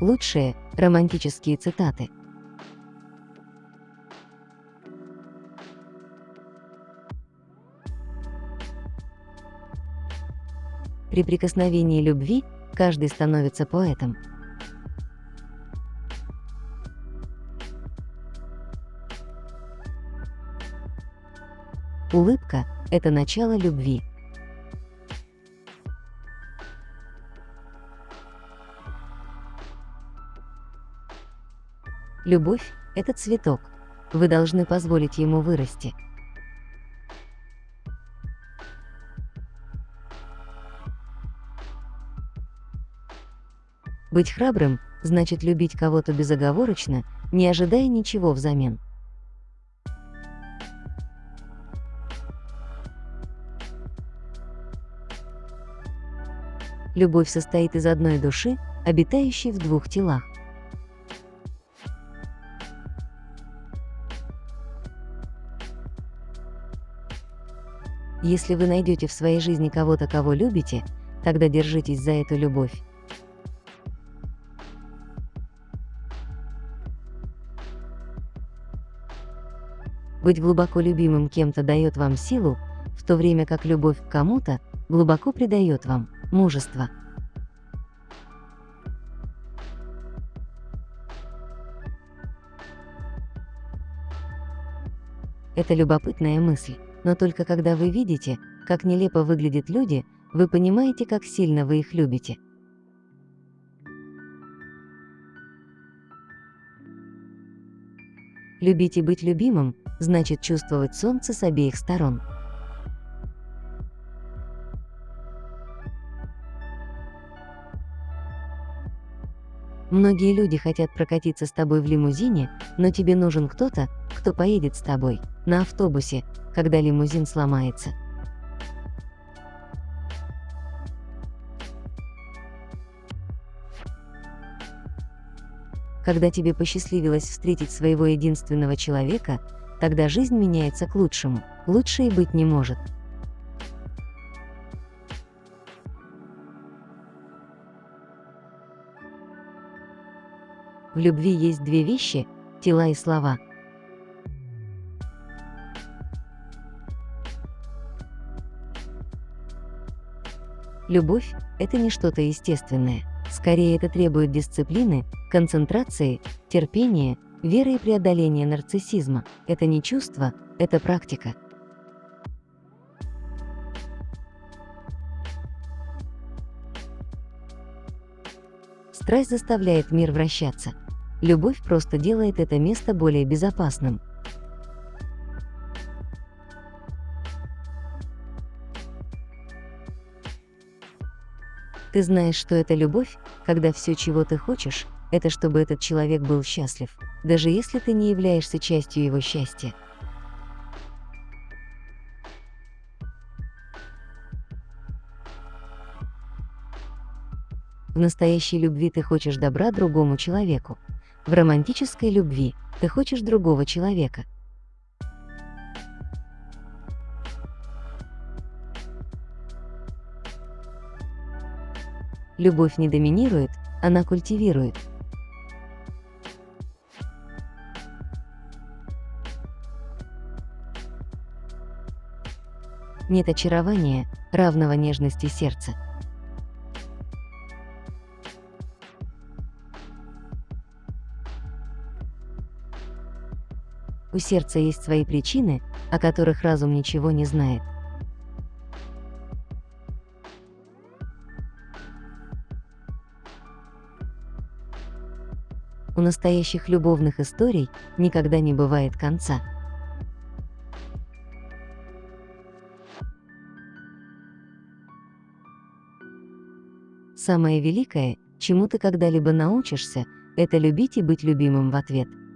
Лучшие романтические цитаты. При прикосновении любви каждый становится поэтом. Улыбка – это начало любви. Любовь – это цветок. Вы должны позволить ему вырасти. Быть храбрым – значит любить кого-то безоговорочно, не ожидая ничего взамен. Любовь состоит из одной души, обитающей в двух телах. Если вы найдете в своей жизни кого-то, кого любите, тогда держитесь за эту любовь. Быть глубоко любимым кем-то дает вам силу, в то время как любовь к кому-то глубоко придает вам мужество. Это любопытная мысль. Но только когда вы видите, как нелепо выглядят люди, вы понимаете, как сильно вы их любите. Любить и быть любимым – значит чувствовать солнце с обеих сторон. Многие люди хотят прокатиться с тобой в лимузине, но тебе нужен кто-то, кто поедет с тобой, на автобусе, когда лимузин сломается. Когда тебе посчастливилось встретить своего единственного человека, тогда жизнь меняется к лучшему, лучше и быть не может. В любви есть две вещи – тела и слова. Любовь – это не что-то естественное. Скорее, это требует дисциплины, концентрации, терпения, веры и преодоления нарциссизма. Это не чувство, это практика. Страсть заставляет мир вращаться. Любовь просто делает это место более безопасным. Ты знаешь, что это любовь, когда все, чего ты хочешь, это чтобы этот человек был счастлив, даже если ты не являешься частью его счастья. В настоящей любви ты хочешь добра другому человеку. В романтической любви ты хочешь другого человека. Любовь не доминирует, она культивирует. Нет очарования, равного нежности сердца. У сердца есть свои причины, о которых разум ничего не знает. У настоящих любовных историй никогда не бывает конца. Самое великое, чему ты когда-либо научишься, это любить и быть любимым в ответ –